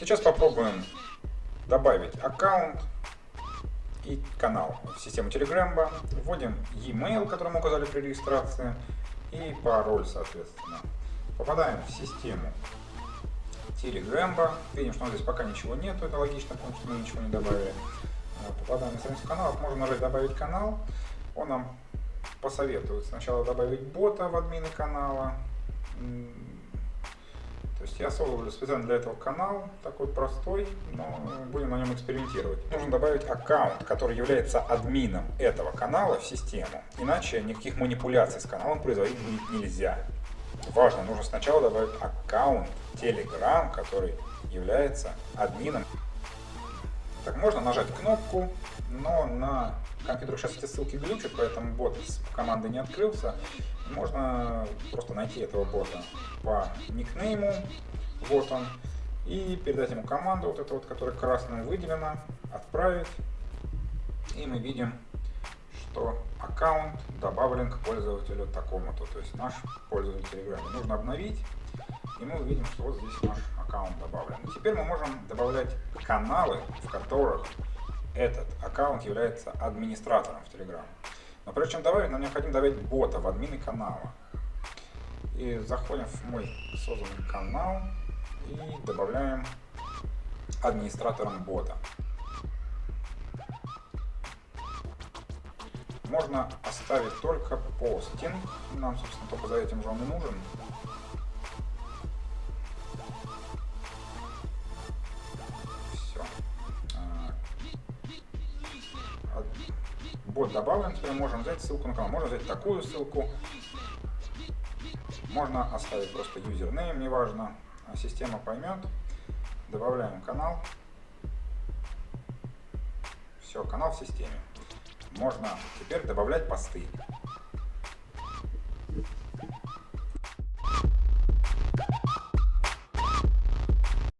Сейчас попробуем добавить аккаунт и канал в систему Telegram. Вводим e-mail, который мы указали при регистрации, и пароль, соответственно. Попадаем в систему Telegram. Видим, что здесь пока ничего нету, это логично, потому что мы ничего не добавили. Попадаем на страницу канала, можем нажать «Добавить канал». Он нам посоветует сначала добавить бота в админы канала, то есть я создал специально для этого канал, такой простой, но будем на нем экспериментировать. Нужно добавить аккаунт, который является админом этого канала в систему, иначе никаких манипуляций с каналом производить нельзя. Важно, нужно сначала добавить аккаунт Telegram, который является админом. Так, можно нажать кнопку, но на компьютерах сейчас эти ссылки глючат, поэтому бот с командой не открылся. Можно просто найти этого бота по никнейму, вот он, и передать ему команду, вот эту вот, которая красным выделена, отправить. И мы видим, что аккаунт добавлен к пользователю такому-то, то есть наш пользователь. Нужно обновить, и мы увидим, что вот здесь наш аккаунт добавлен. Теперь мы можем добавлять каналы, в которых этот аккаунт является администратором в Telegram. Но прежде чем добавить, нам необходимо добавить бота в админы канала. И заходим в мой созданный канал и добавляем администратором бота. Можно оставить только постинг, нам, собственно, только за этим же он и нужен. Бот добавлен, теперь можем взять ссылку на канал. Можно взять такую ссылку, можно оставить просто юзернейм, неважно, а система поймет. Добавляем канал. Все, канал в системе. Можно теперь добавлять посты.